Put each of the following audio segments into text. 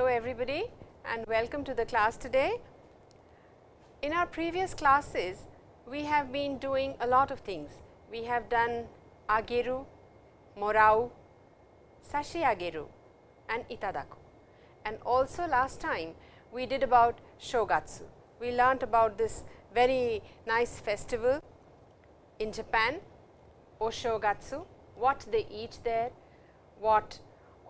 Hello everybody and welcome to the class today. In our previous classes, we have been doing a lot of things. We have done ageru, morau, sashi ageru and itadaku. And also last time we did about shogatsu. We learnt about this very nice festival in Japan, Oshogatsu, what they eat there, what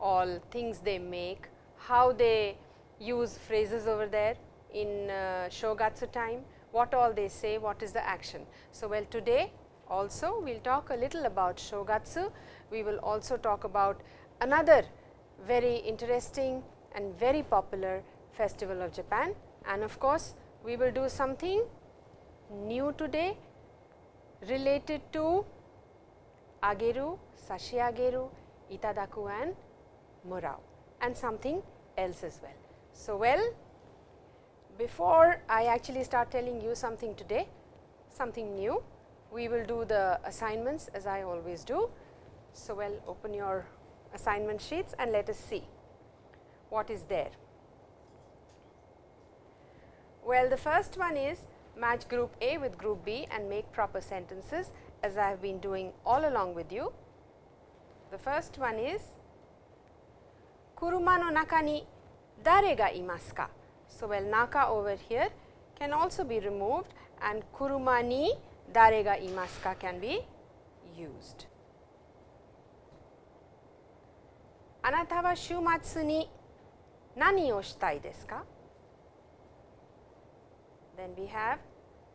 all things they make, how they use phrases over there in uh, Shogatsu time, what all they say, what is the action. So, well today also we will talk a little about Shogatsu. We will also talk about another very interesting and very popular festival of Japan and of course, we will do something new today related to ageru, sashi ageru, itadaku and morau and something else as well. So, well before I actually start telling you something today, something new, we will do the assignments as I always do. So, well open your assignment sheets and let us see what is there. Well, the first one is match group A with group B and make proper sentences as I have been doing all along with you. The first one is Kuruma no naka ni dare ga imasu ka? So, well naka over here can also be removed and kuruma ni dare ga imasu ka can be used. あなたは週末に何をしたいですか Then we have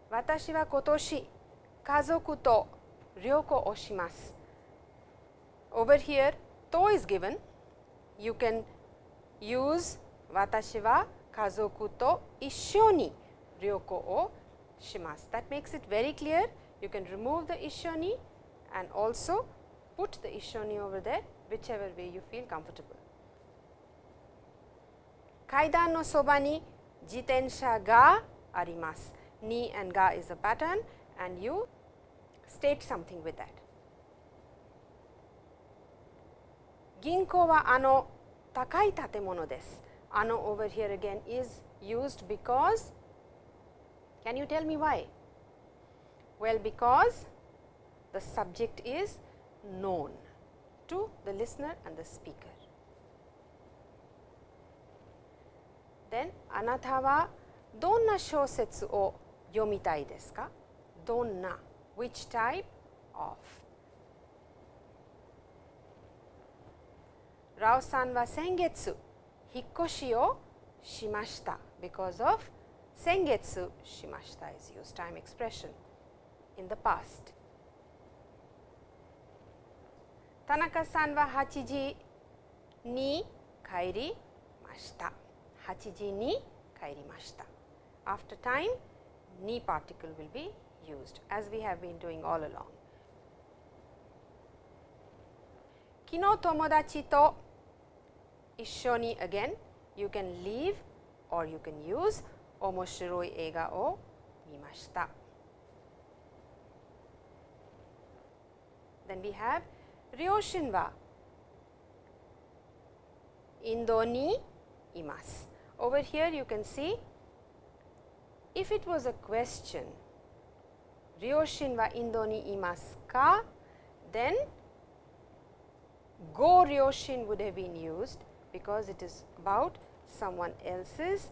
私は今年家族と旅行をします。Over here, to is given. You can use 私は家族と一緒に旅行をします。That makes it very clear. You can remove the 一緒に and also put the 一緒に over there whichever way you feel comfortable. 階段のそばに自転車があります。ni and ga is a pattern and you state something with that. 銀行はあの高い建物です。あの over here again is used because can you tell me why? Well, because the subject is known to the listener and the speaker. Then あなたはどんな小説を読みたいですかどんな which type of ラオさんは先月引っ越しをしました because of 先月しました is used time expression in the past 田中さんは8時に帰りました8時に帰りました after time ni particle will be used as we have been doing all along. 昨日友達と 一緒に again you can leave or you can use 面白い映画を見ました。Then we have 両親はインドにいます。Over here you can see if it was a question, Ryoshin wa Indo ni imasu ka? Then go Ryoshin would have been used because it is about someone else's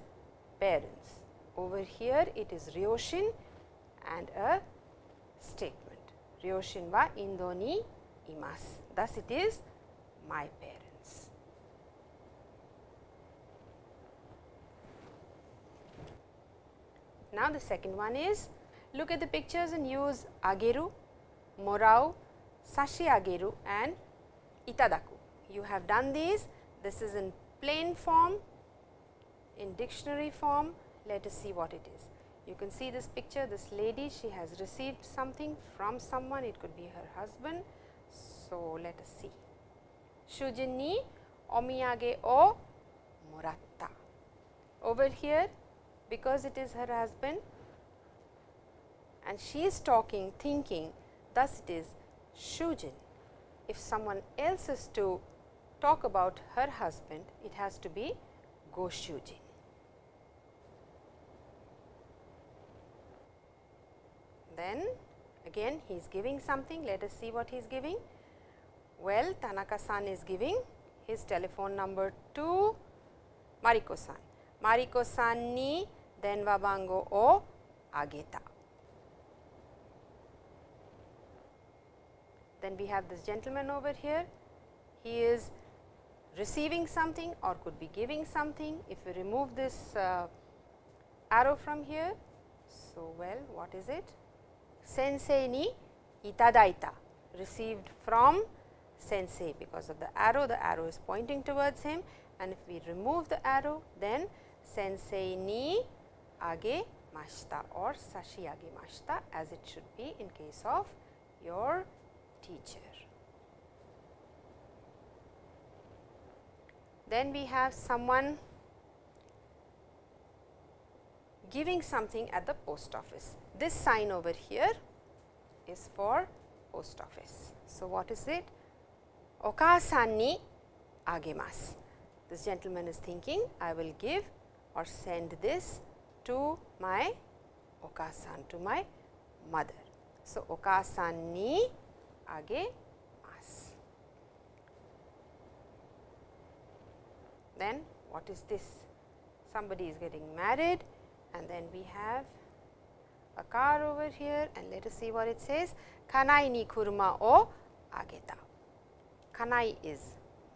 parents. Over here it is Ryoshin and a statement. Ryoshin wa Indo ni imasu. Thus it is my parents. Now, the second one is look at the pictures and use ageru, morau, sashi ageru and itadaku. You have done these. This is in plain form, in dictionary form. Let us see what it is. You can see this picture, this lady, she has received something from someone, it could be her husband. So, let us see. Shujin ni omiyage o moratta. Over here, because it is her husband and she is talking thinking thus it is Shujin. If someone else is to talk about her husband it has to be goshujin. Then again he is giving something, let us see what he is giving. Well, Tanaka-san is giving his telephone number to Mariko-san. Mariko-san ni denwa bango o ageta. Then we have this gentleman over here, he is receiving something or could be giving something. If we remove this uh, arrow from here, so well what is it? Sensei ni itadaita received from sensei because of the arrow, the arrow is pointing towards him and if we remove the arrow then sensei ni age mashita or sashi age mashita as it should be in case of your teacher. Then we have someone giving something at the post office. This sign over here is for post office. So, what is it? Okasan ni agemasu. This gentleman is thinking I will give or send this to my okasan, to my mother. So, okasan ni agemasu. Then what is this? Somebody is getting married and then we have a car over here and let us see what it says. Kanai ni kuruma o ageta. Kanai is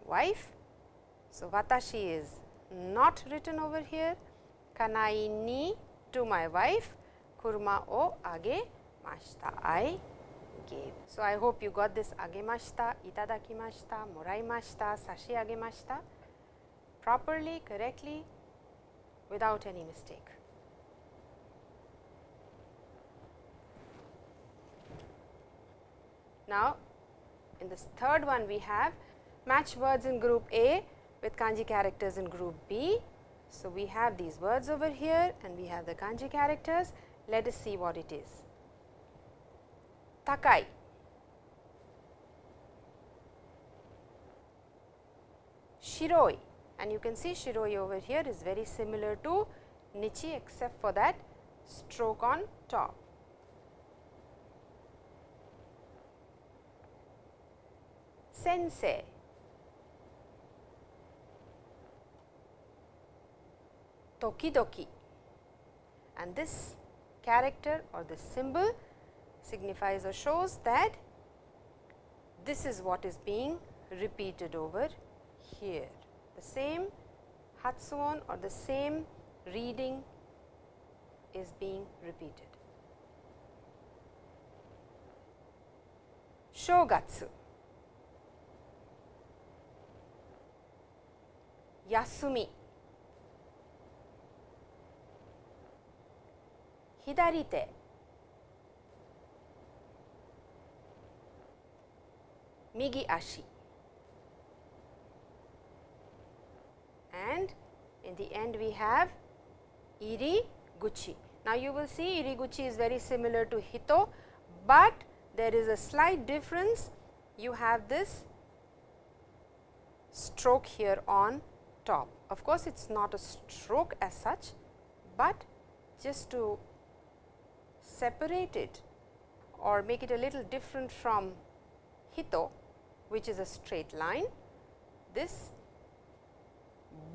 wife. So, watashi is not written over here. Kanai ni to my wife, kuruma o age mashita. I gave. So, I hope you got this agemashita, itadakimashita, moraimashita, sashi agemashita properly, correctly without any mistake. Now, in this third one we have match words in group A with kanji characters in group B. So, we have these words over here and we have the kanji characters. Let us see what it is. Takai, shiroi and you can see shiroi over here is very similar to nichi except for that stroke on top. sensei. Tokidoki and this character or this symbol signifies or shows that this is what is being repeated over here. The same Hatsuon or the same reading is being repeated. Shogatsu Yasumi. Hidarite. Migi ashi. And in the end we have iri guchi. Now, you will see iri guchi is very similar to hito, but there is a slight difference. You have this stroke here on top. Of course, it is not a stroke as such, but just to separate it or make it a little different from hito which is a straight line, this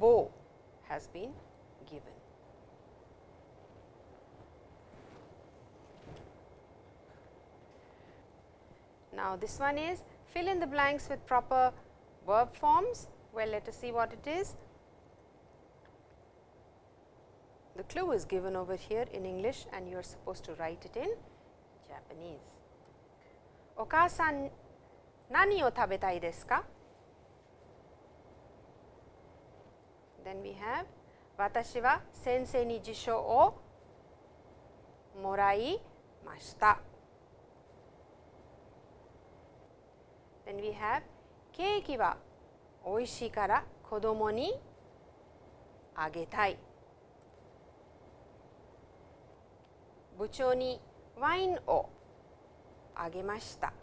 bow has been given. Now, this one is fill in the blanks with proper verb forms well, let us see what it is. The clue is given over here in English and you are supposed to write it in Japanese. Oka-san, nani o tabetai desu ka? Then we have watashi wa sensei ni jisho o morai mashita. Then we have keiki wa 美味しいから子供にあげたい部長にワインをあげました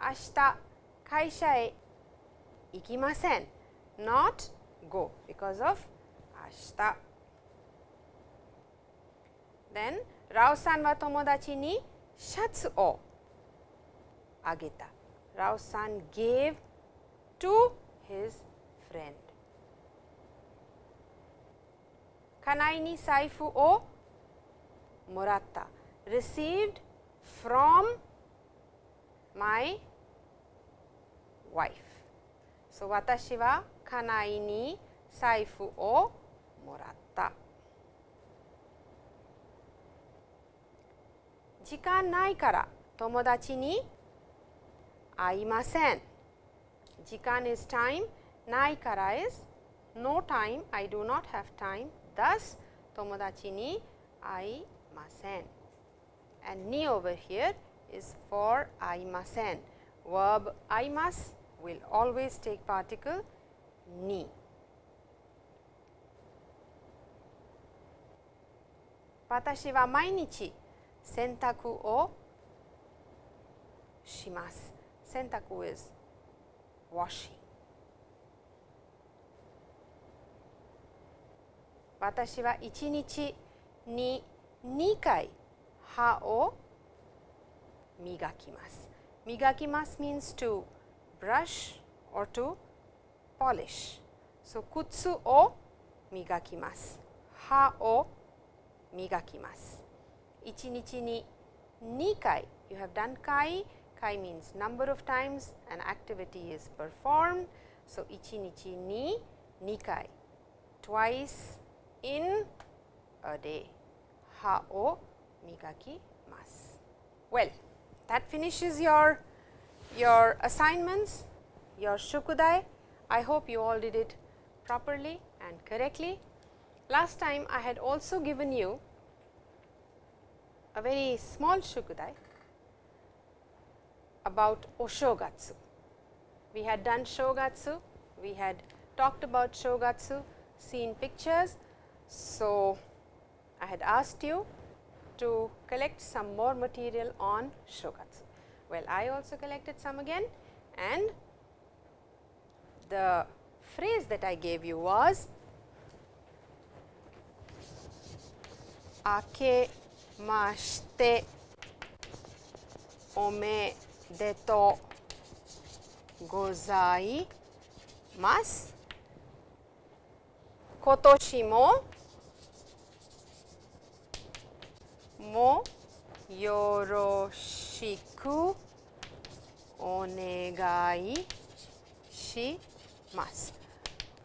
明日会社へ ikimasen, not go because of ashita. Then Rao-san wa tomodachi ni shatsu o agita. Rao-san gave to his friend. Kanai ni saifu o moratta, received from my wife. So, watashi wa kanai ni saifu o moratta. 時間ないから友達に会いません。時間 is time, ないから is no time, I do not have time, thus 友達に会いません。and ni over here is for 会いません。verb 会います will always take particle ni. 私は毎日洗濯をします。洗濯 is washing. 私は1日に2回歯を磨きます。磨きます means to brush or to polish. So, 靴を磨きます。歯を磨きます。1日に2回 you have done kai kai means number of times an activity is performed so 1日に2回 twice in a day 歯を磨きます well that finishes your your assignments your shukudai i hope you all did it properly and correctly last time i had also given you a very small shukudai about Oshogatsu. We had done Shogatsu, we had talked about Shogatsu, seen pictures. So, I had asked you to collect some more material on Shogatsu. Well, I also collected some again and the phrase that I gave you was Ake mashite ome deto gozai mas kotoshi mo mo yoroshiku ざいます。今年ももよろしくお願いします。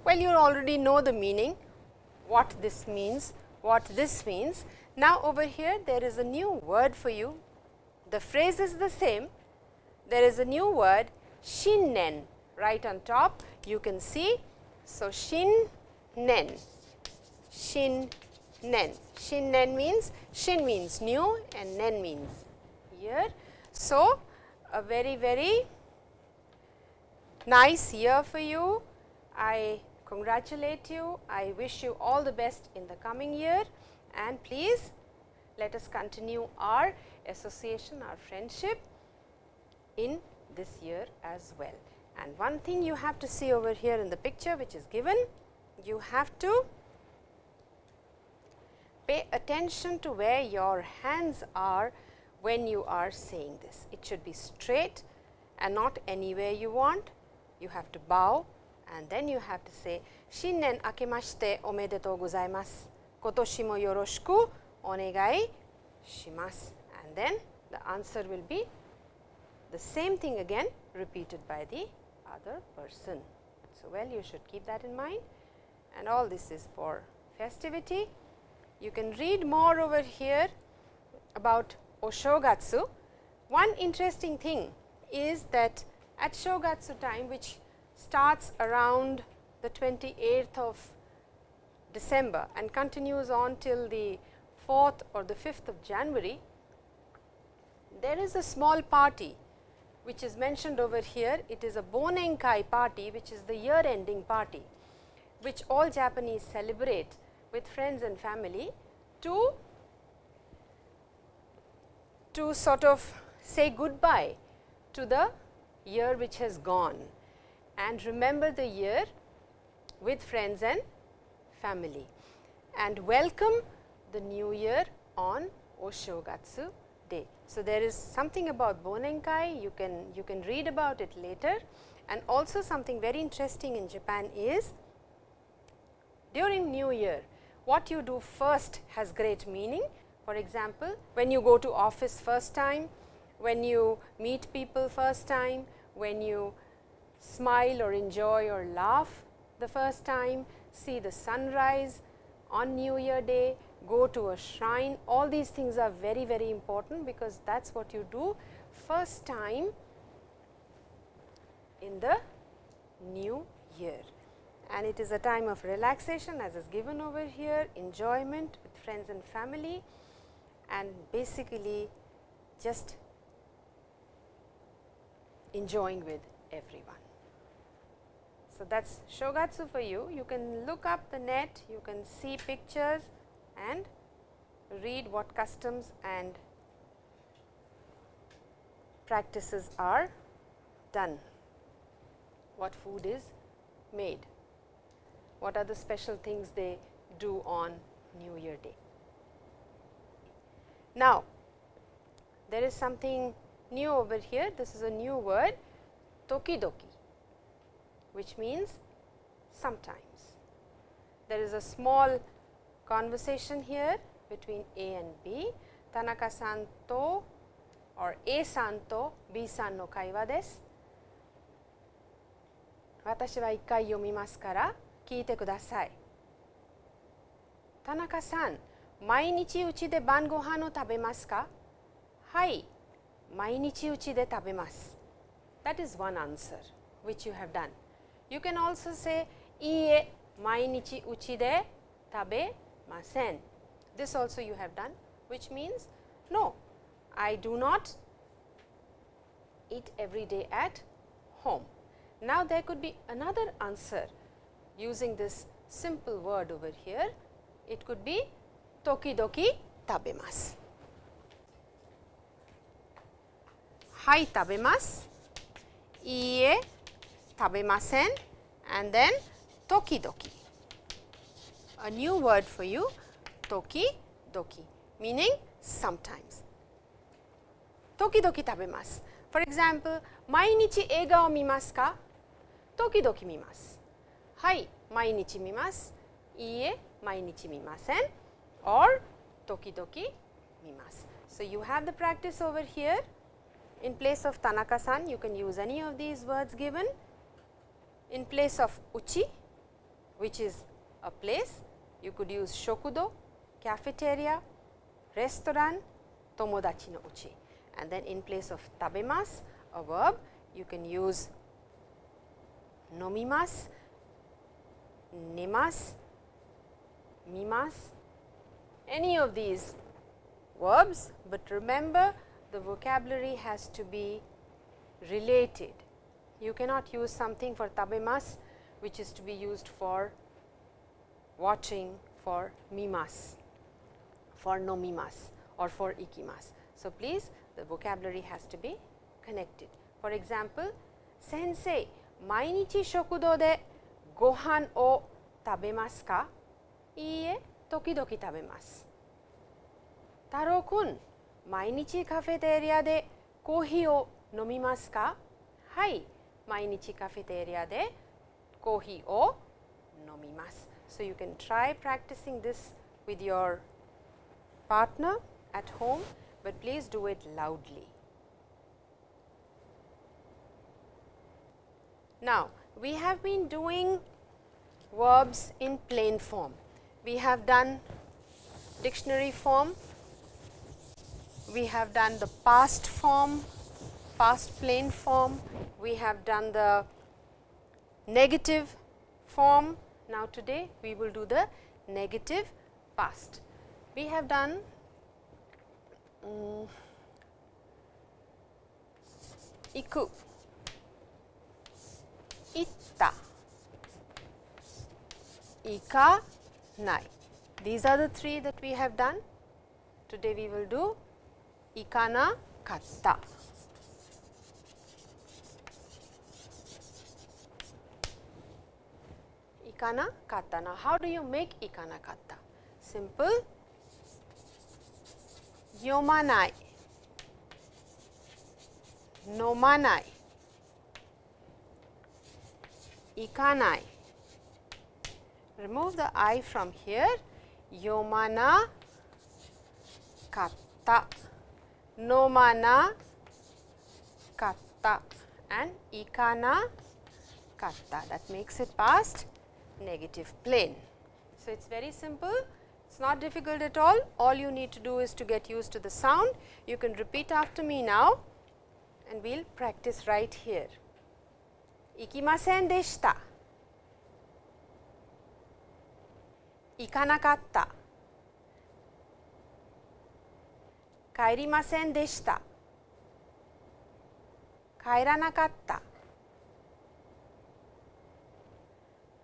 Well, you already know the meaning, what this means, what this means. Now, over here there is a new word for you. The phrase is the same. There is a new word shinnen right on top. You can see. So, shinnen, shinnen. Shinnen means shin means new and nen means year. so, a very very nice year for you. I congratulate you. I wish you all the best in the coming year and please let us continue our association, our friendship in this year as well. And one thing you have to see over here in the picture which is given, you have to pay attention to where your hands are when you are saying this. It should be straight and not anywhere you want. You have to bow and then you have to say 新年明けましておめでとうございます。今年もよろしくお願いします。And then the answer will be the same thing again repeated by the other person. So, well you should keep that in mind and all this is for festivity. You can read more over here about Oshogatsu. One interesting thing is that at Shogatsu time which starts around the 28th of December and continues on till the 4th or the 5th of January, there is a small party which is mentioned over here. It is a Bonenkai party which is the year ending party which all Japanese celebrate with friends and family to, to sort of say goodbye to the year which has gone and remember the year with friends and family and welcome the new year on Oshogatsu day. So, there is something about Bonenkai you can you can read about it later and also something very interesting in Japan is during new year what you do first has great meaning. For example, when you go to office first time, when you meet people first time, when you smile or enjoy or laugh the first time, see the sunrise on new year day, go to a shrine, all these things are very very important because that is what you do first time in the new year. And it is a time of relaxation as is given over here, enjoyment with friends and family and basically just enjoying with everyone. So, that is Shogatsu for you. You can look up the net, you can see pictures and read what customs and practices are done, what food is made what are the special things they do on New Year Day. Now, there is something new over here, this is a new word tokidoki, which means sometimes. There is a small conversation here between A and B, Tanaka-san to or A-san to B-san no kaiwa desu. 私は一回読みますから聞いてください田中さん 毎日うちで晩ご飯を食べますかはい毎日うちで食べます That is one answer which you have done You can also say いいえ毎日うちで食べません This also you have done which means no I do not eat every day at home. Now, there could be another answer using this simple word over here, it could be 時々食べます。はい、食べます。いいえ、食べません。And then 時々。A new word for you 時々 meaning sometimes 時々食べます For example 毎日映画を見ますか？時々見ますはい毎日見ますいいえ毎日見ません or tokidoki mimas. So, you have the practice over here. In place of Tanaka-san you can use any of these words given. In place of uchi which is a place you could use shokudo, cafeteria, restaurant, tomodachi no uchi. And then in place of tabemas a verb you can use nomimas, nemas, mimas, any of these verbs, but remember the vocabulary has to be related. You cannot use something for tabemas which is to be used for watching for mimas, for nomimas or for ikimas. So, please the vocabulary has to be connected. For example, sensei, mainichi shokudo de gohan o tabemasu ka? Iie, 時々食べます。太郎くん、毎日カフェテリアでコーヒーを飲みますかはい、毎日カフェテリアでコーヒーを飲みます。So you can try practicing this with your partner at home, but please do it loudly. Now, we have been doing verbs in plain form. We have done dictionary form, we have done the past form, past plain form, we have done the negative form. Now, today we will do the negative past. We have done um, iku itta, ika, nai. These are the three that we have done. Today we will do ikana katta. ikana katta. Now, how do you make ikana katta? Simple. Yomanai, nomanai, ikanai. Remove the i from here. Yomana katta, nomana katta and ikana katta that makes it past negative plain. So, it is very simple, it is not difficult at all, all you need to do is to get used to the sound. You can repeat after me now and we will practice right here. Ikimasen deshita, 行かなかった。帰りませんでした。帰らなかった。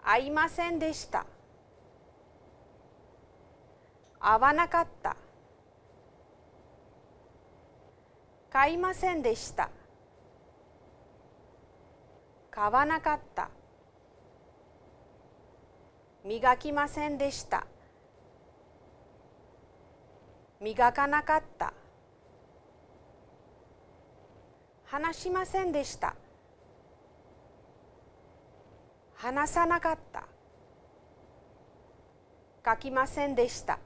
会いませんでした。会わなかった。買いませんでした。買わなかった。磨きませんでした。磨かなかった。話しませんでした。話さなかった。書きませんでした。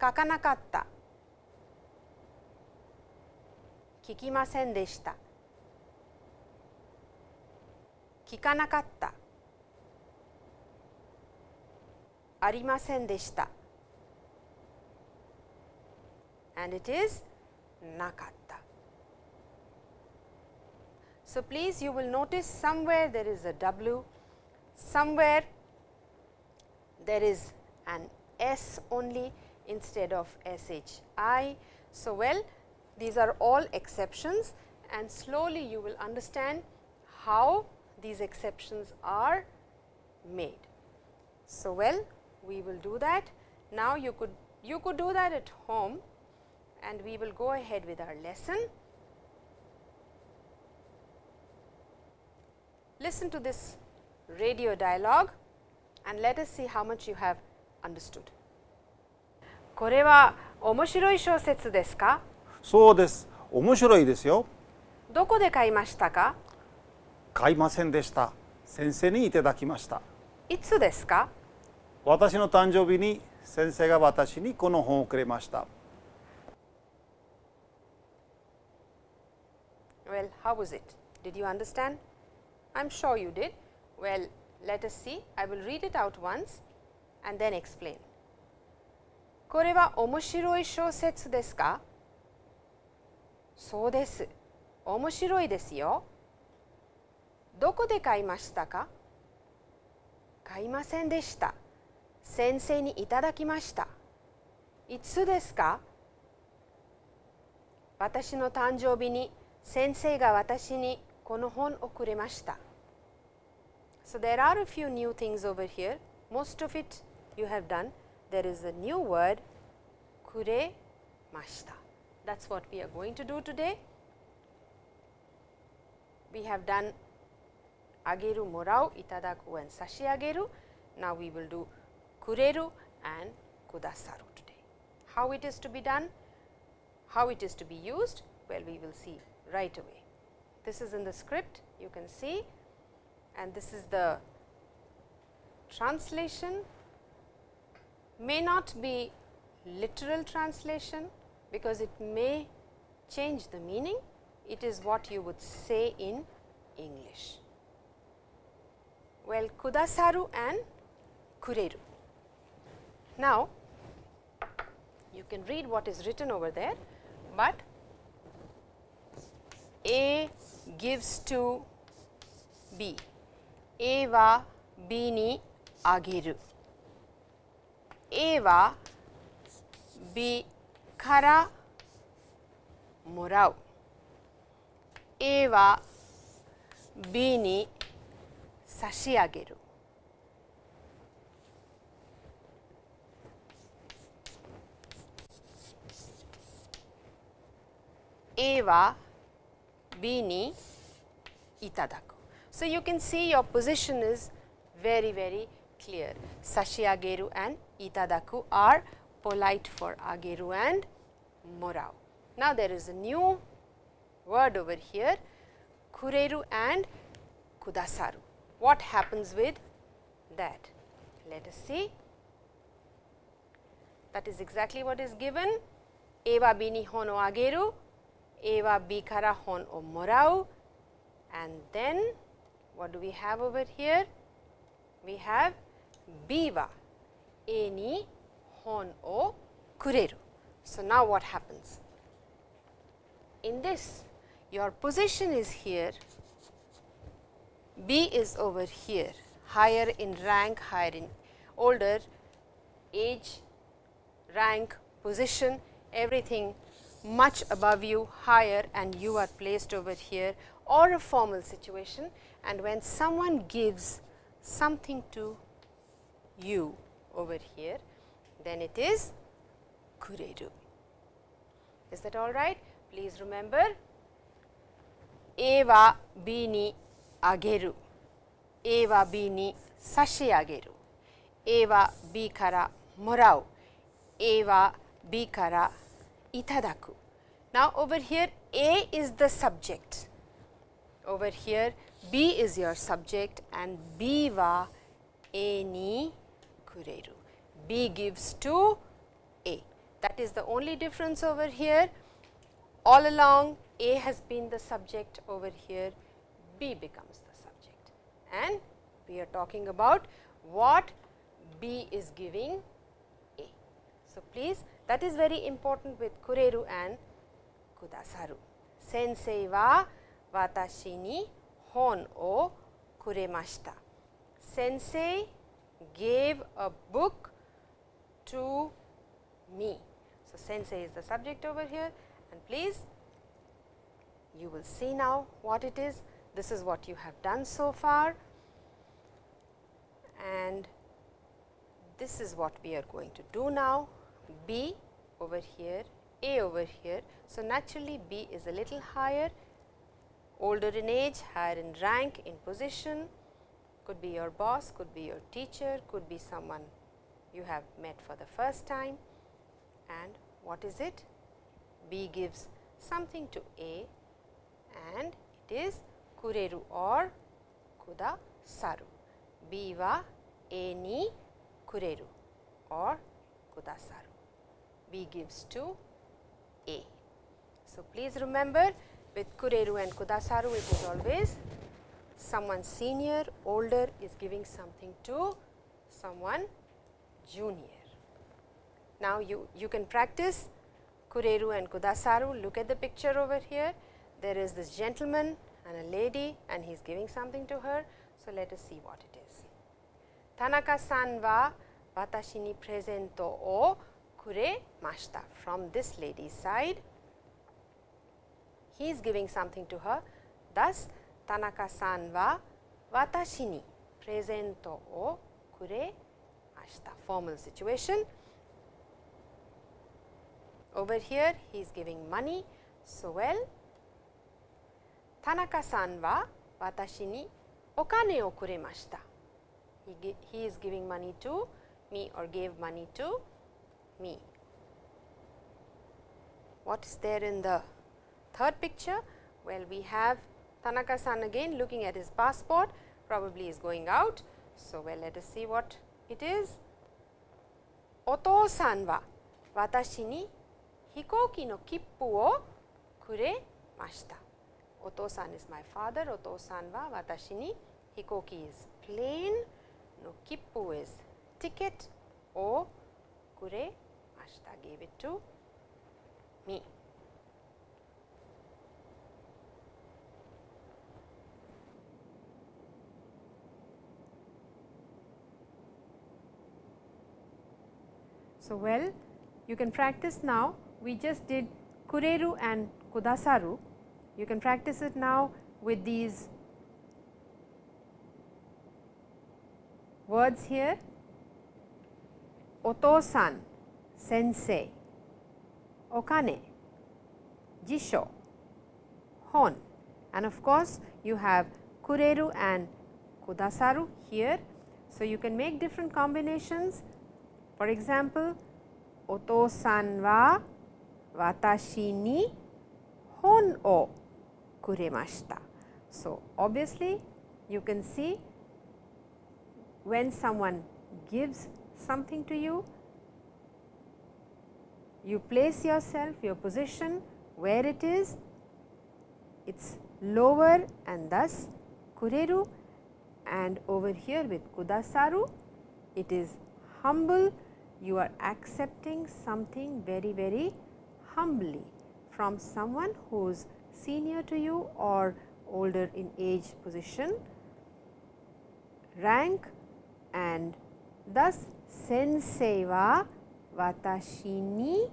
書かなかった。聞きませんでした。聞かなかった。ありませんでした and it is なかった So, please you will notice somewhere there is a W, somewhere there is an S only instead of SHI. So, well these are all exceptions and slowly you will understand how these exceptions are made. So, well we will do that. Now, you could you could do that at home and we will go ahead with our lesson. Listen to this radio dialogue and let us see how much you have understood. これは面白い小説ですかそうです面白いですよどこで買いましたか買いませんでした先生にいただきましたいつですか私の誕生日に先生が私にこの本をくれました Well, how was it? Did you understand? I am sure you did. Well, let us see. I will read it out once and then explain. これは面白い小説ですかそうです。面白いですよ。どこで買いましたか買いませんでした。先生にいただきました。いつですか私の誕生日に先生が私にこの本をくれました。So, there are a few new things over here, most of it you have done. There is a new word kure mashita. That is what we are going to do today. We have done ageru, morau, itadaku and sashiageru. Now, we will do kureru and kudasaru today. How it is to be done, how it is to be used, well we will see right away. This is in the script, you can see and this is the translation may not be literal translation because it may change the meaning it is what you would say in English. Well, kudasaru and kureru. Now, you can read what is written over there, but A gives to B. A は B にあげる A は B からもらう A は B に差し上げる A wa B ni itadaku. So, you can see your position is very very clear. Sashi ageru and itadaku are polite for ageru and morau. Now, there is a new word over here kureru and kudasaru. What happens with that? Let us see. That is exactly what is given. Ewa bini hono ageru ewa bi kara hon o morau and then what do we have over here? We have biwa e ni hon o kureru. So, now what happens? In this your position is here, B is over here, higher in rank, higher in older age, rank, position, everything much above you higher and you are placed over here or a formal situation and when someone gives something to you over here then it is kureru. Is that all right? Please remember Ewa bini ageru, b bini sashi ageru, Ewa bi kara morau, Ewa bi kara itadaku. Now, over here A is the subject, over here B is your subject and B wa A ni kureru. B gives to A. That is the only difference over here. All along A has been the subject over here, B becomes the subject and we are talking about what B is giving A. So, please that is very important with kureru and kudasaru. Sensei wa watashi ni hon o kuremashita. Sensei gave a book to me. So, sensei is the subject over here and please you will see now what it is. This is what you have done so far and this is what we are going to do now. B over here, A over here. So, naturally B is a little higher, older in age, higher in rank, in position, could be your boss, could be your teacher, could be someone you have met for the first time and what is it? B gives something to A and it is kureru or kudasaru. B wa A ni kureru or kudasaru. B gives to A. So, please remember with kureru and kudasaru it is always someone senior older is giving something to someone junior. Now, you, you can practice kureru and kudasaru look at the picture over here there is this gentleman and a lady and he is giving something to her. So, let us see what it is. Tanaka-san wa watashi ni presento o kuremashita from this lady's side. He is giving something to her. Thus, Tanaka-san wa watashi ni presento o kure kuremashita. Formal situation. Over here, he is giving money. So, well, Tanaka-san wa watashi ni okane o kuremashita. He, he is giving money to me or gave money to me. What is there in the third picture? Well, we have Tanaka-san again looking at his passport, probably is going out. So, well, let us see what it is. Oto-san wa watashi ni hikoki no kippu wo kuremashita. Oto-san is my father, Oto-san wa watashi ni hikoki is plane, no kippu is ticket, o kuremashita mashita gave it to me. So, well you can practice now. We just did kureru and kudasaru. You can practice it now with these words here. Otosan, sensei, okane, jisho, hon and of course, you have kureru and kudasaru here. So, you can make different combinations. For example, oto-san wa watashi ni hon o kuremashita. So, obviously, you can see when someone gives something to you, you place yourself, your position where it is, it is lower and thus kureru and over here with kudasaru, it is humble, you are accepting something very very humbly from someone who is senior to you or older in age position, rank and thus sensei wa watashi ni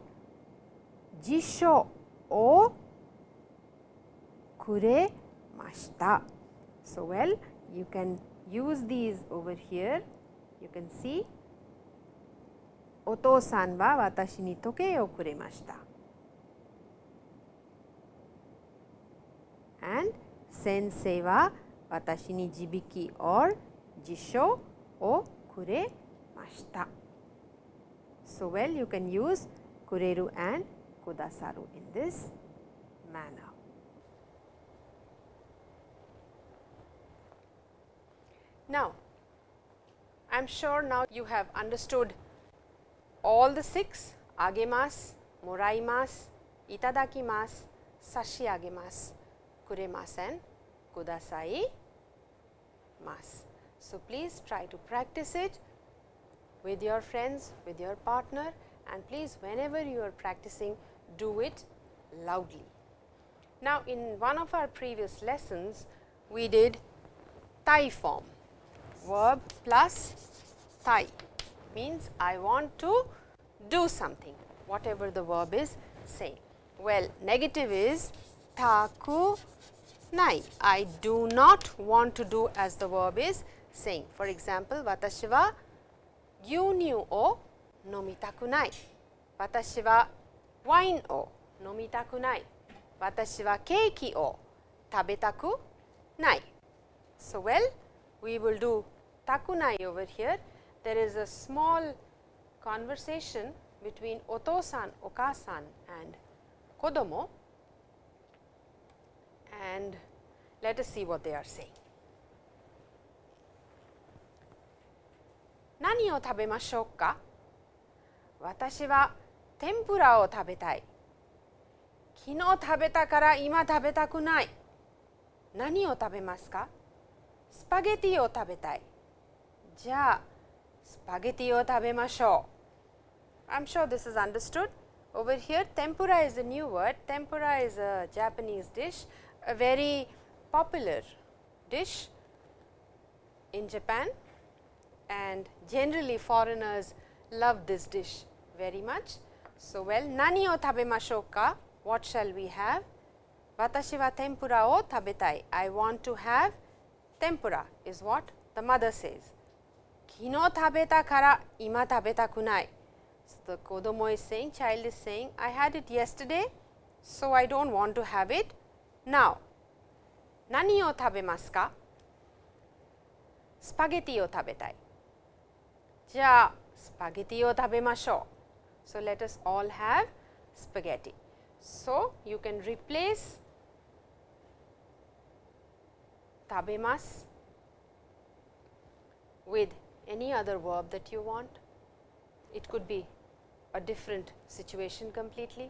jisho o kuremashita. So, well you can use these over here you can see oto-san wa watashi ni tokei o kuremashita and sensei wa watashi ni jibiki or jisho o kuremashita. So, well you can use kureru and kudasaru in this manner. Now, I am sure now you have understood all the six agemasu, moraimasu, itadakimasu, sashiagemasu, kuremasu and kudasai. So, please try to practice it with your friends, with your partner and please whenever you are practicing do it loudly. Now, in one of our previous lessons we did tai form verb plus tai means I want to do something whatever the verb is saying. Well, negative is taku nai. I do not want to do as the verb is saying. For example, watashi wa gyunyu o nomitaku nai. Watashi wa wine o nomitaku nai. Watashi wa keiki o tabetaku nai. So, well we will do takunai over here. There is a small conversation between otosan, okasan and kodomo and let us see what they are saying. 何を食べましょうか私は天ぷらを食べたい昨日食べたから今食べたくない何を食べますかスパゲティを食べたいじゃあスパゲティを食べましょう I'm sure this is understood over here tempura is a new word tempura is a Japanese dish a very popular dish in Japan and generally foreigners love this dish very much. So, well, nani o tabemashou ka? What shall we have? Watashi wa tempura o tabetai. I want to have tempura is what the mother says. Kino tabeta kara ima tabetaku nai. So, the kodomo is saying, child is saying, I had it yesterday, so I do not want to have it now. Nani o tabemasu ka? Spaghetti o tabetai. Ja, spaghetti o tabemashou. So, let us all have spaghetti. So, you can replace tabemas with any other verb that you want. It could be a different situation completely.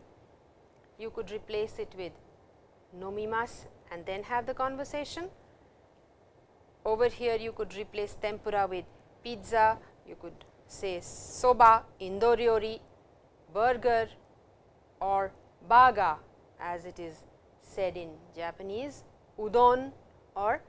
You could replace it with nomimas and then have the conversation. Over here you could replace tempura with pizza, you could say soba, indoriori, burger or baga as it is said in Japanese, udon or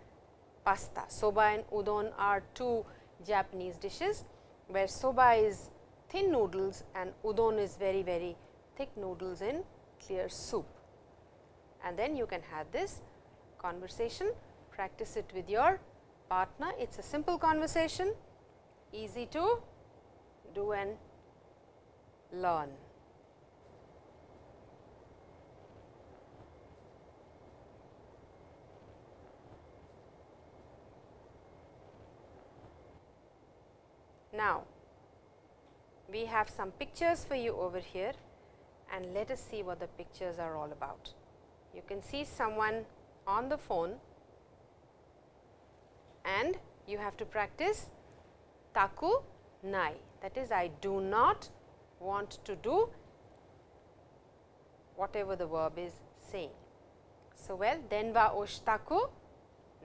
pasta. Soba and udon are two Japanese dishes, where soba is thin noodles and udon is very very thick noodles in clear soup. And then you can have this conversation, practice it with your partner. It is a simple conversation, easy to do and learn. Now, we have some pictures for you over here and let us see what the pictures are all about. You can see someone on the phone and you have to practice taku nai that is I do not want to do whatever the verb is saying. So, well den wa oshitaku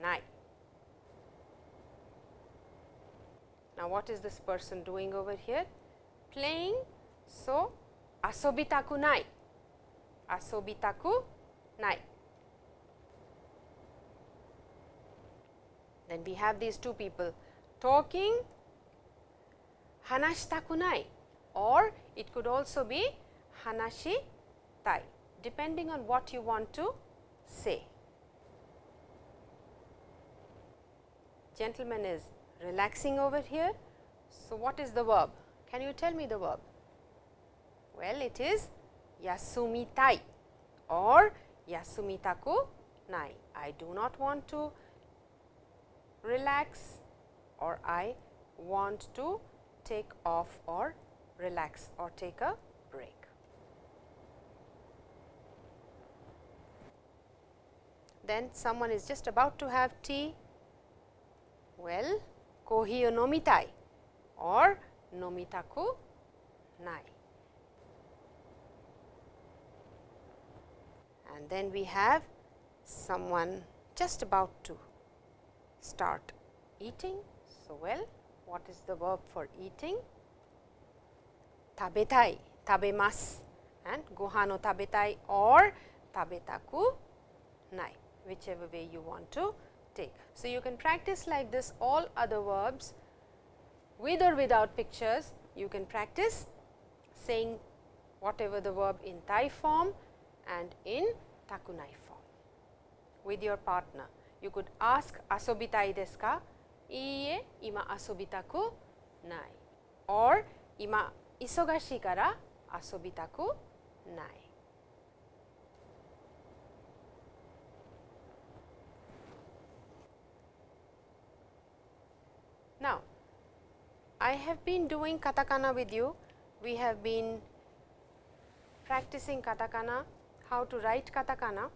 nai. Now, what is this person doing over here? Playing. So, asobitaku nai. Asobitaku nai. Then we have these two people talking hanashitaku nai or it could also be hanashi tai depending on what you want to say. Gentleman is relaxing over here. So, what is the verb? Can you tell me the verb? Well, it is yasumitai or yasumitaku nai. I do not want to relax or I want to take off or relax or take a break. Then someone is just about to have tea. Well, kohi o nomitai or nomitaku nai. And then we have someone just about to start eating. So, well, what is the verb for eating? Tabetai, tabemasu and gohan o tabetai or tabetaku nai, whichever way you want to take. So, you can practice like this all other verbs with or without pictures. You can practice saying whatever the verb in Tai form and in Takunai form with your partner. You could ask asobitai desu ka? Iie, ima asobitaku nai or ima isogashii kara asobitaku nai. Now, I have been doing katakana with you. We have been practicing katakana, how to write katakana.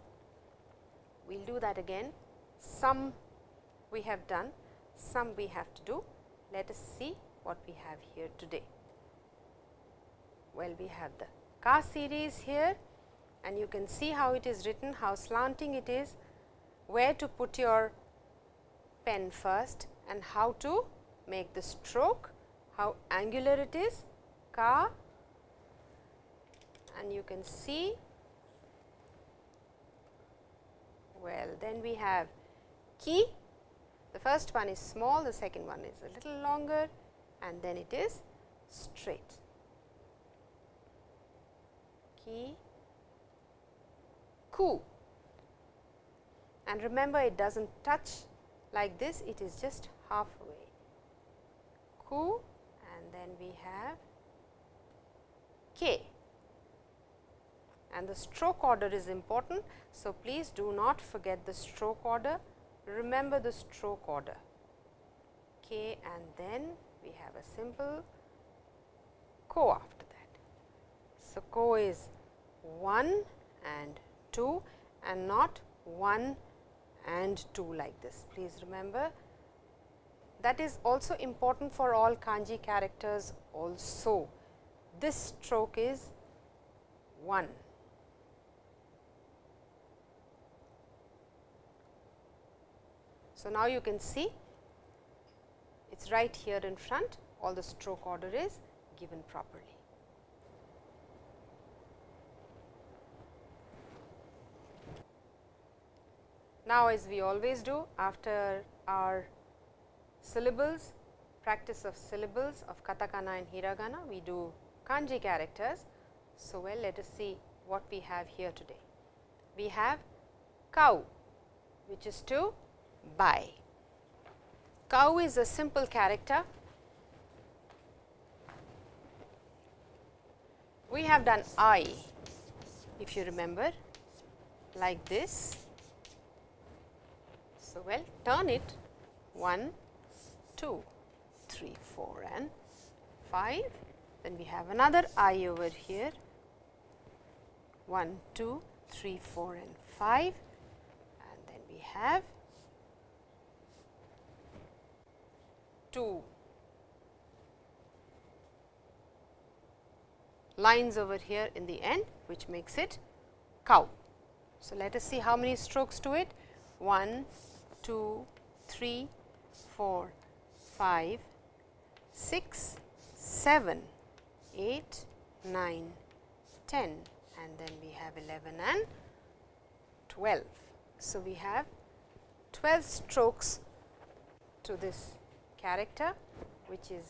We will do that again. Some we have done, some we have to do. Let us see what we have here today. Well, we have the ka series here and you can see how it is written, how slanting it is, where to put your pen first and how to make the stroke, how angular it is, ka and you can see well then we have ki the first one is small the second one is a little longer and then it is straight. Ki ku. And remember it does not touch like this it is just halfway. Ku and then we have k. And the stroke order is important. So, please do not forget the stroke order, remember the stroke order k and then we have a simple ko after that. So, ko is 1 and 2 and not 1 and 2 like this. Please remember that is also important for all kanji characters also. This stroke is 1 So, now you can see it is right here in front all the stroke order is given properly. Now, as we always do after our syllables practice of syllables of katakana and hiragana we do kanji characters. So, well let us see what we have here today. We have cow which is to buy. Cow is a simple character. We have done I, if you remember, like this. So, well turn it 1, 2, 3, 4 and 5, then we have another i over here 1, 2, 3, 4 and 5 and then we have 2 lines over here in the end which makes it cow. So, let us see how many strokes to it 1, 2, 3, 4, 5, 6, 7, 8, 9, 10 and then we have 11 and 12. So, we have 12 strokes to this character which is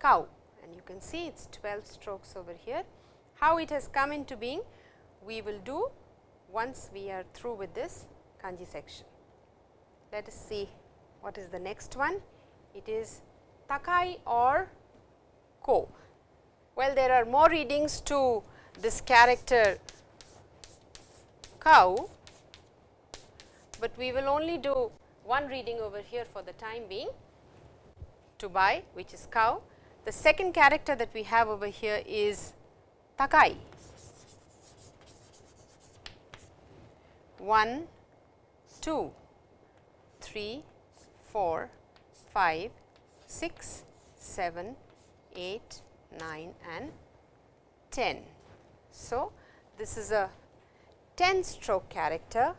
cow and you can see it is 12 strokes over here. How it has come into being we will do once we are through with this kanji section. Let us see what is the next one. It is takai or ko. Well, there are more readings to this character cow, but we will only do one reading over here for the time being to buy which is cow. The second character that we have over here is takai. 1, 2, 3, 4, 5, 6, 7, 8, 9 and 10. So, this is a 10 stroke character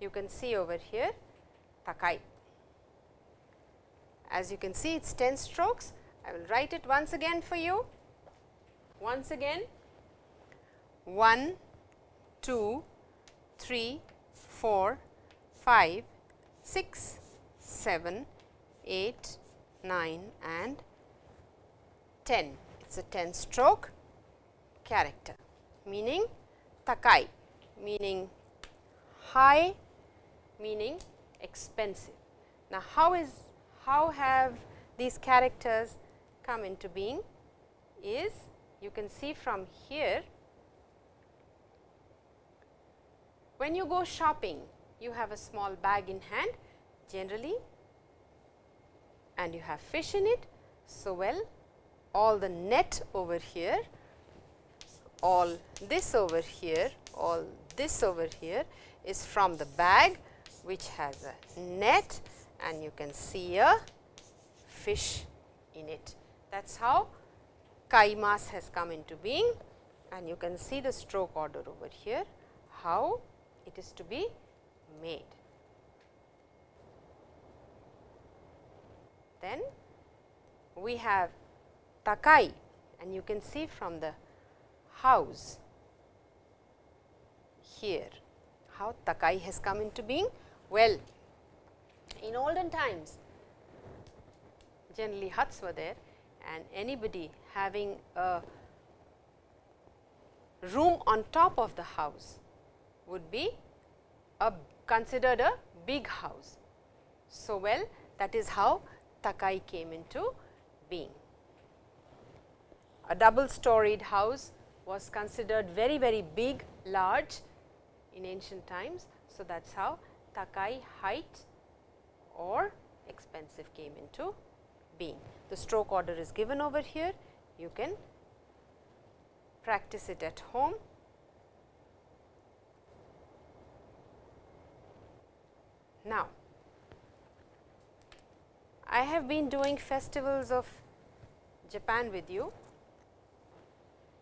you can see over here Takai. As you can see it is 10 strokes I will write it once again for you. Once again 1, 2, 3, 4, 5, 6, 7, 8, 9 and 10. It is a 10 stroke character meaning takai meaning high meaning expensive. Now, how is how have these characters come into being is you can see from here when you go shopping you have a small bag in hand generally and you have fish in it. So, well all the net over here, all this over here, all this over here is from the bag which has a net and you can see a fish in it. That is how kaimas has come into being and you can see the stroke order over here, how it is to be made. Then we have takai and you can see from the house here how takai has come into being. Well, in olden times generally huts were there and anybody having a room on top of the house would be a considered a big house. So, well that is how Takai came into being. A double storied house was considered very very big large in ancient times. So, that is how Takai height or expensive came into being. The stroke order is given over here, you can practice it at home. Now, I have been doing festivals of Japan with you,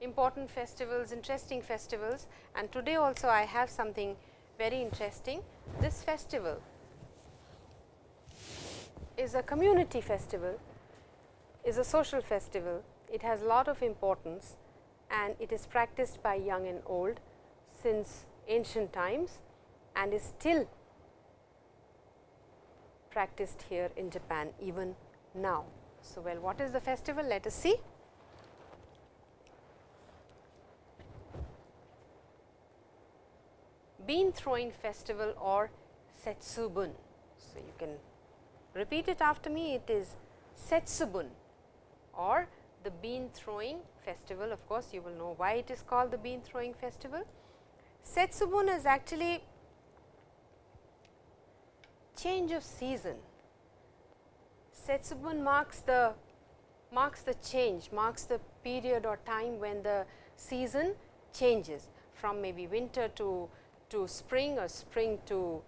important festivals, interesting festivals and today also I have something very interesting. This festival is a community festival, is a social festival. It has a lot of importance and it is practiced by young and old since ancient times and is still practiced here in Japan even now. So, well what is the festival? Let us see. Bean throwing festival or Setsubun. So, you can repeat it after me it is Setsubun or the bean throwing festival of course, you will know why it is called the bean throwing festival. Setsubun is actually change of season. Setsubun marks the marks the change, marks the period or time when the season changes from maybe winter to, to spring or spring to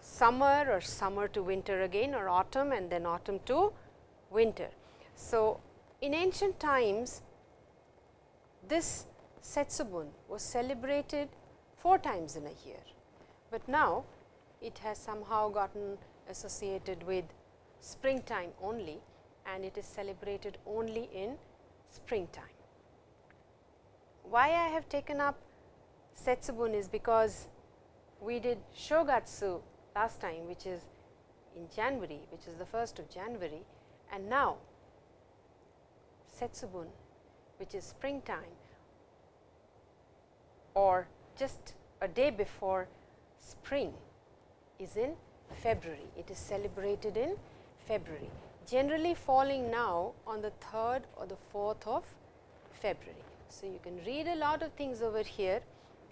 summer or summer to winter again or autumn and then autumn to winter. So, in ancient times this Setsubun was celebrated four times in a year, but now it has somehow gotten associated with springtime only and it is celebrated only in springtime. Why I have taken up Setsubun is because we did Shogatsu last time which is in January which is the 1st of January and now Setsubun which is springtime or just a day before spring is in February. It is celebrated in February, generally falling now on the 3rd or the 4th of February. So, you can read a lot of things over here,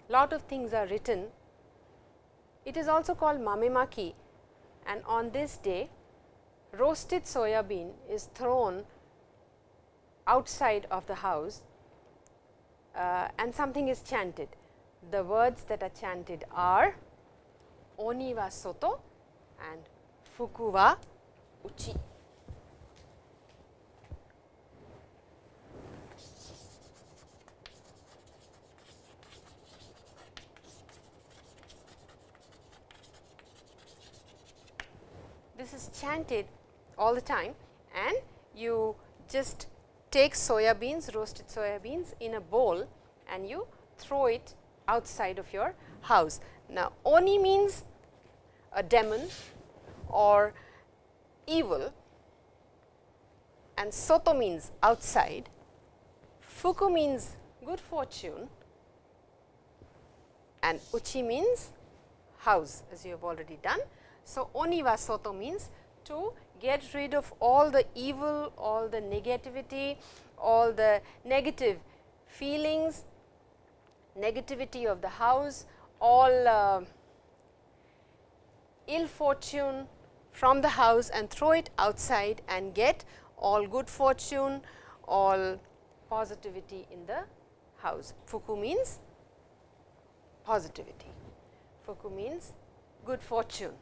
lot of things are written. It is also called mamemaki and on this day roasted soya bean is thrown outside of the house uh, and something is chanted. The words that are chanted are Oni wa soto and Fuku wa uchi. This is chanted all the time and you just take soya beans, roasted soya beans in a bowl and you throw it outside of your house. Now, Oni means a demon or evil and Soto means outside, Fuku means good fortune and Uchi means house as you have already done. So, Oni wa Soto means to get rid of all the evil, all the negativity, all the negative feelings, negativity of the house, all uh, ill fortune from the house and throw it outside and get all good fortune, all positivity in the house. Fuku means positivity, Fuku means good fortune.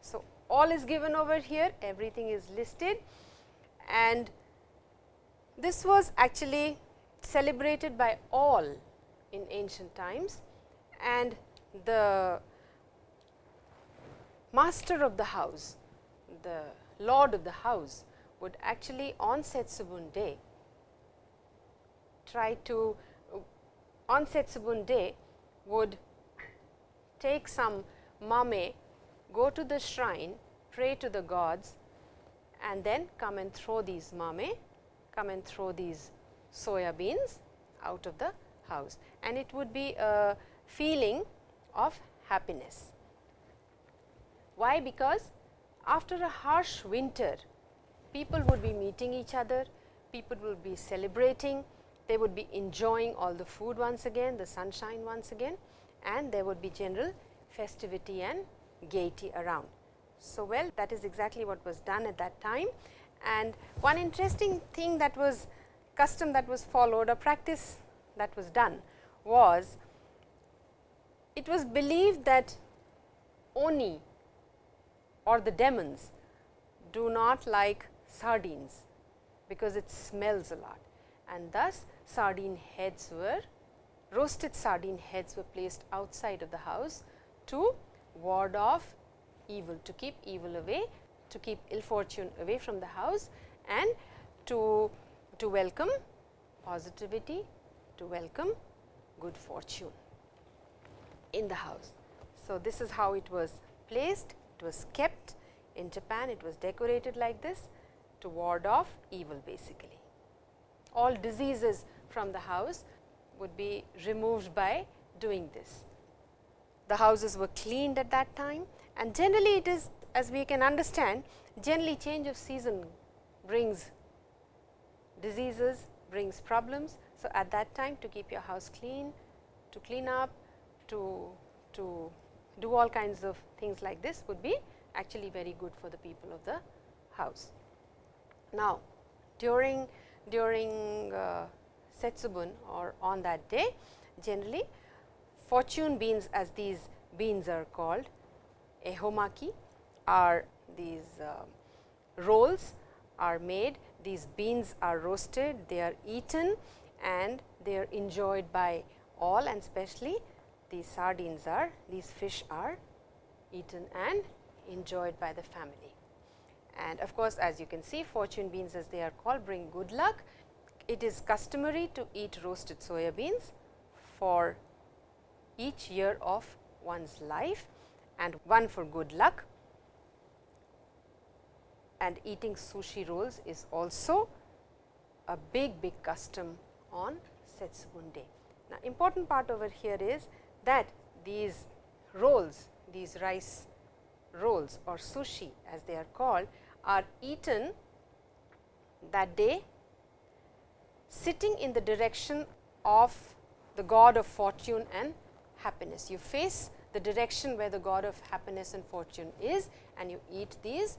So, all is given over here, everything is listed. And this was actually celebrated by all in ancient times. And the master of the house, the lord of the house would actually on Setsubun day try to on Setsubun day would take some mame, go to the shrine, pray to the gods and then come and throw these mame, come and throw these soya beans out of the house and it would be a feeling of happiness. Why? Because after a harsh winter, people would be meeting each other, people would be celebrating, they would be enjoying all the food once again, the sunshine once again and there would be general festivity and gaiety around. So, well that is exactly what was done at that time and one interesting thing that was custom that was followed, a practice that was done was it was believed that Oni or the demons do not like sardines because it smells a lot and thus sardine heads were roasted sardine heads were placed outside of the house to ward off evil to keep evil away to keep ill fortune away from the house and to to welcome positivity to welcome good fortune in the house. So, this is how it was placed, it was kept in Japan, it was decorated like this to ward off evil basically. All diseases from the house would be removed by doing this. The houses were cleaned at that time and generally it is as we can understand generally change of season brings diseases, brings problems. So, at that time to keep your house clean, to clean up, to, to do all kinds of things like this would be actually very good for the people of the house. Now, during during uh, Setsubun or on that day generally fortune beans as these beans are called ehomaki are these uh, rolls are made these beans are roasted they are eaten and they are enjoyed by all and especially these sardines are these fish are eaten and enjoyed by the family. And of course, as you can see fortune beans as they are called bring good luck. It is customary to eat roasted soya beans for each year of one's life and one for good luck and eating sushi rolls is also a big big custom on Setsubun day. Now, important part over here is that these rolls, these rice rolls or sushi as they are called are eaten that day sitting in the direction of the god of fortune and happiness. You face the direction where the god of happiness and fortune is and you eat these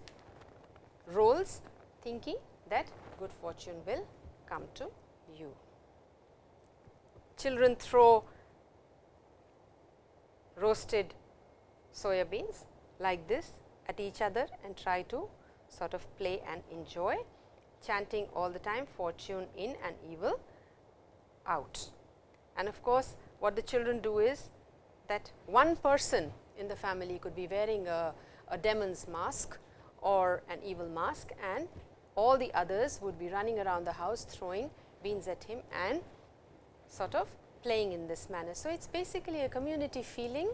rolls thinking that good fortune will come to you. Children throw roasted soya beans like this at each other and try to sort of play and enjoy chanting all the time fortune in and evil out. And of course, what the children do is that one person in the family could be wearing a, a demon's mask or an evil mask and all the others would be running around the house throwing beans at him and sort of playing in this manner. So, it is basically a community feeling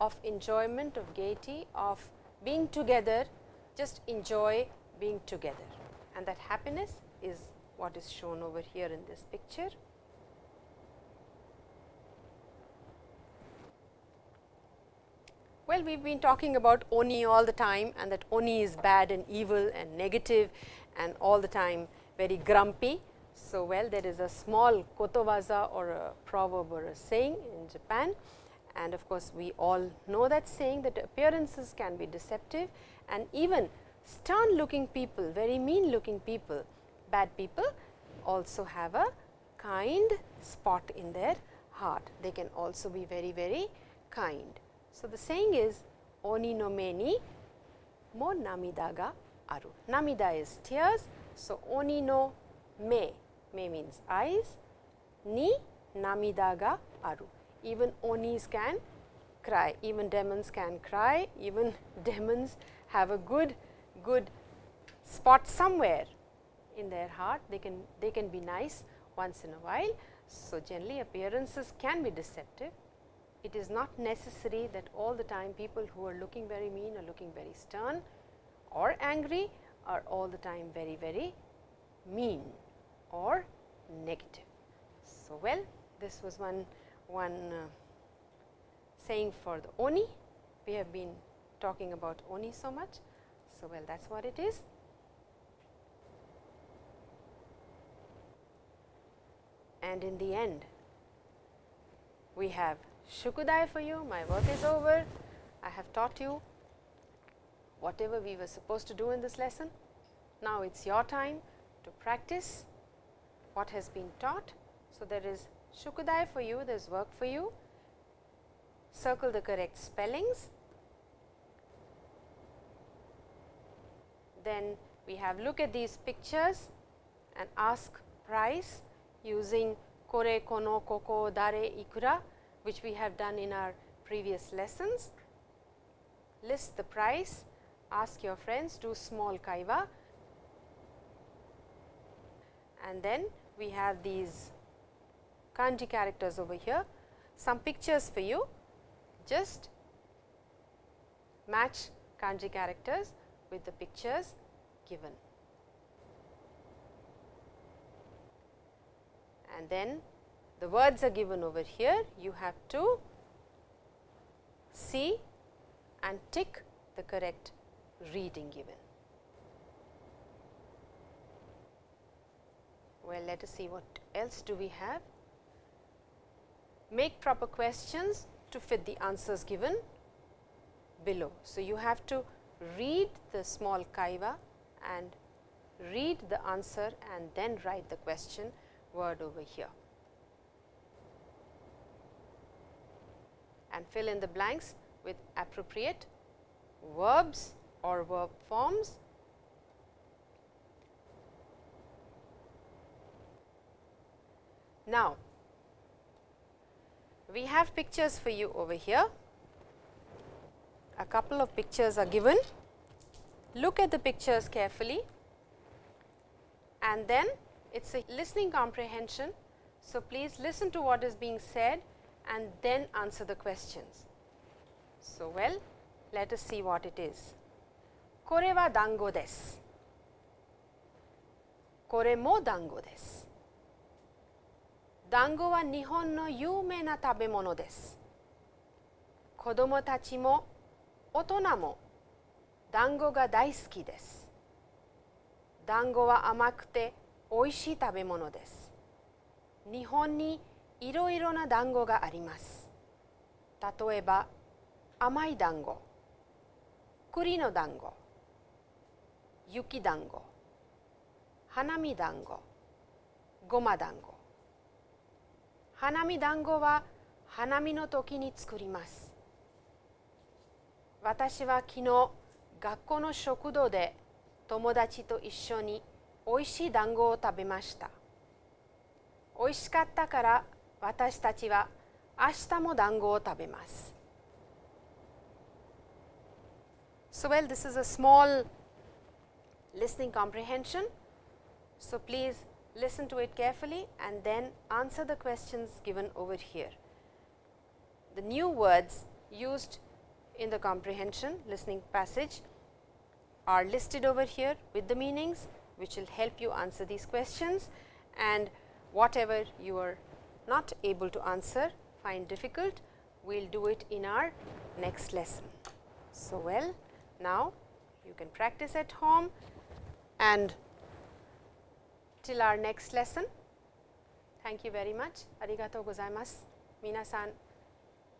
of enjoyment, of gaiety, of being together, just enjoy being together and that happiness is what is shown over here in this picture. Well, we have been talking about Oni all the time and that Oni is bad and evil and negative and all the time very grumpy. So, well there is a small kotowaza or a proverb or a saying in Japan and of course, we all know that saying that appearances can be deceptive and even stern looking people, very mean looking people, bad people also have a kind spot in their heart. They can also be very, very kind. So, the saying is oni no me ni mo namida ga aru. Namida is tears. So, oni no me, me means eyes, ni namida ga aru. Even onis can cry, even demons can cry, even demons have a good, good spot somewhere in their heart. They can, they can be nice once in a while. So, generally appearances can be deceptive it is not necessary that all the time people who are looking very mean or looking very stern or angry are all the time very, very mean or negative. So, well this was one, one uh, saying for the Oni. We have been talking about Oni so much. So, well that is what it is. And in the end, we have Shukudai for you, my work is over. I have taught you whatever we were supposed to do in this lesson. Now, it is your time to practice what has been taught. So, there is Shukudai for you, there is work for you. Circle the correct spellings. Then we have look at these pictures and ask price using kore, kono, koko, dare, ikura which we have done in our previous lessons. List the price, ask your friends, do small kaiwa and then we have these kanji characters over here. Some pictures for you, just match kanji characters with the pictures given. And then the words are given over here, you have to see and tick the correct reading given. Well, let us see what else do we have. Make proper questions to fit the answers given below. So, you have to read the small kaiwa and read the answer and then write the question word over here. And fill in the blanks with appropriate verbs or verb forms. Now, we have pictures for you over here. A couple of pictures are given. Look at the pictures carefully and then it is a listening comprehension. So, please listen to what is being said and then answer the questions. So, well let us see what it is. これは団子です。これも団子です。団子は日本の有名な食べ物です。子どもたちも大人も団子が大好きです。団子は甘くておいしい食べ物です。日本にいろいろな団子があります。例えば甘い団子、栗の団子、雪団子、花見団子、ごま団子。花見団子は花見の時に作ります。私は昨日学校の食堂で友達と一緒においしい団子を食べました。おいしかったから私たちは明日も団子を食べます。So, well, this is a small listening comprehension. So, please listen to it carefully and then answer the questions given over here. The new words used in the comprehension listening passage are listed over here with the meanings which will help you answer these questions and whatever you are not able to answer, find difficult, we will do it in our next lesson. So, well now you can practice at home and till our next lesson. Thank you very much. Arigatou gozaimasu. Minasan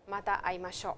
mata aimashou.